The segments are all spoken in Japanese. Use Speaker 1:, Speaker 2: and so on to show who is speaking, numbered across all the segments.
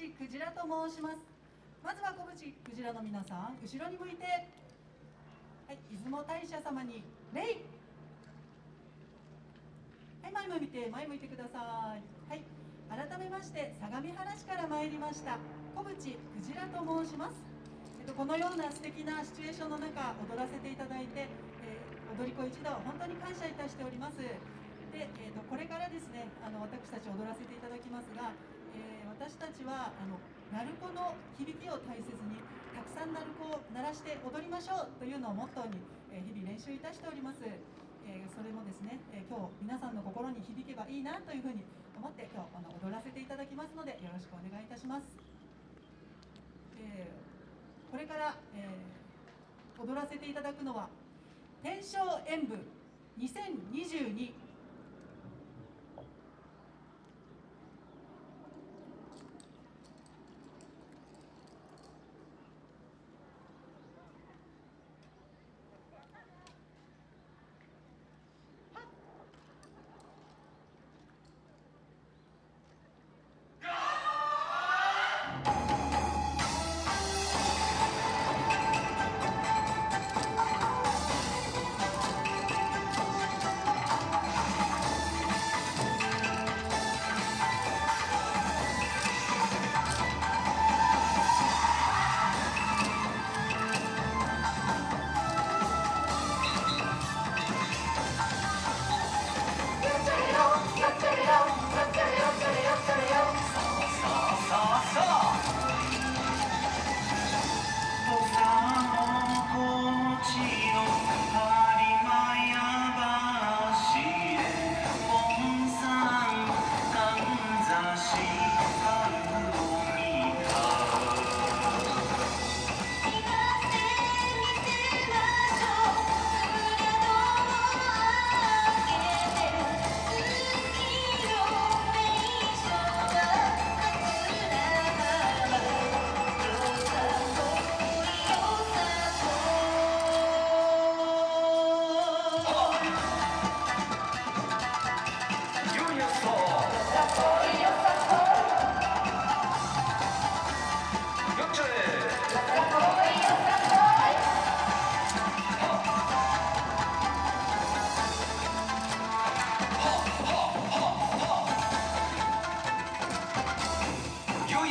Speaker 1: 淵クジラと申します。まずは小淵クジラの皆さん後ろに向いて。はい出雲大社様に礼はい前向いて前向いてください。はい改めまして相模原市から参りました小淵クジラと申します。えっと、このような素敵なシチュエーションの中踊らせていただいて、えー、踊り子一同本当に感謝いたしております。で、えーと、これからですねあの私たち踊らせていただきますが、えー、私たちはあの鳴子の響きを大切にたくさん鳴子を鳴らして踊りましょうというのをモットーに、えー、日々練習いたしております、えそれもですね、え今日皆さんの心に響けばいいなというふうに思って今日あの踊らせていただきますのでよろしくお願いいたします、えーこれから、えー、踊らせていただくのは天正演舞2022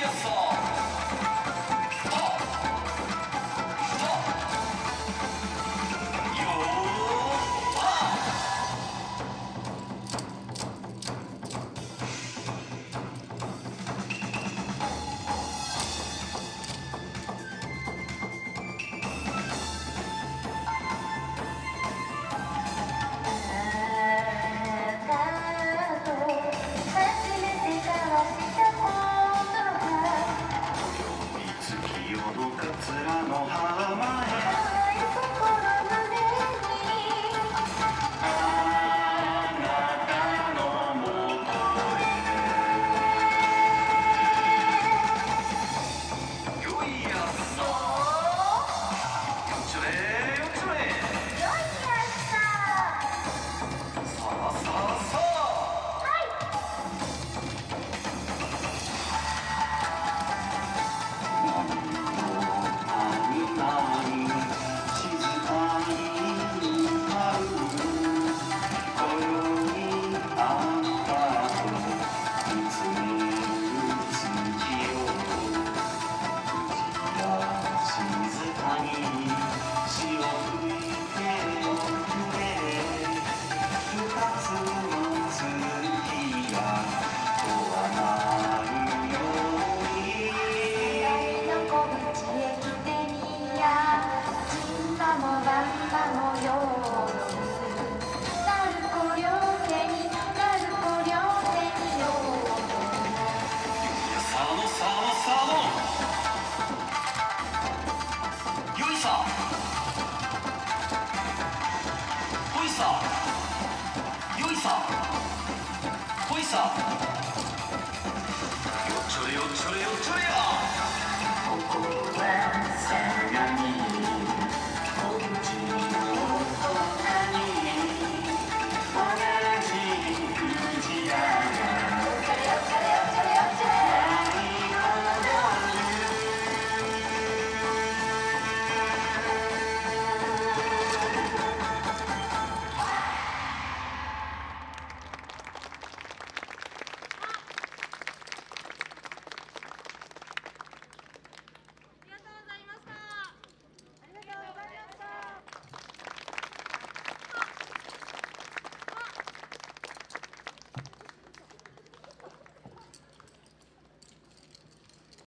Speaker 1: the fall.
Speaker 2: I know how my さ。よいさ、よっちょれよっちょれよっちょれよ。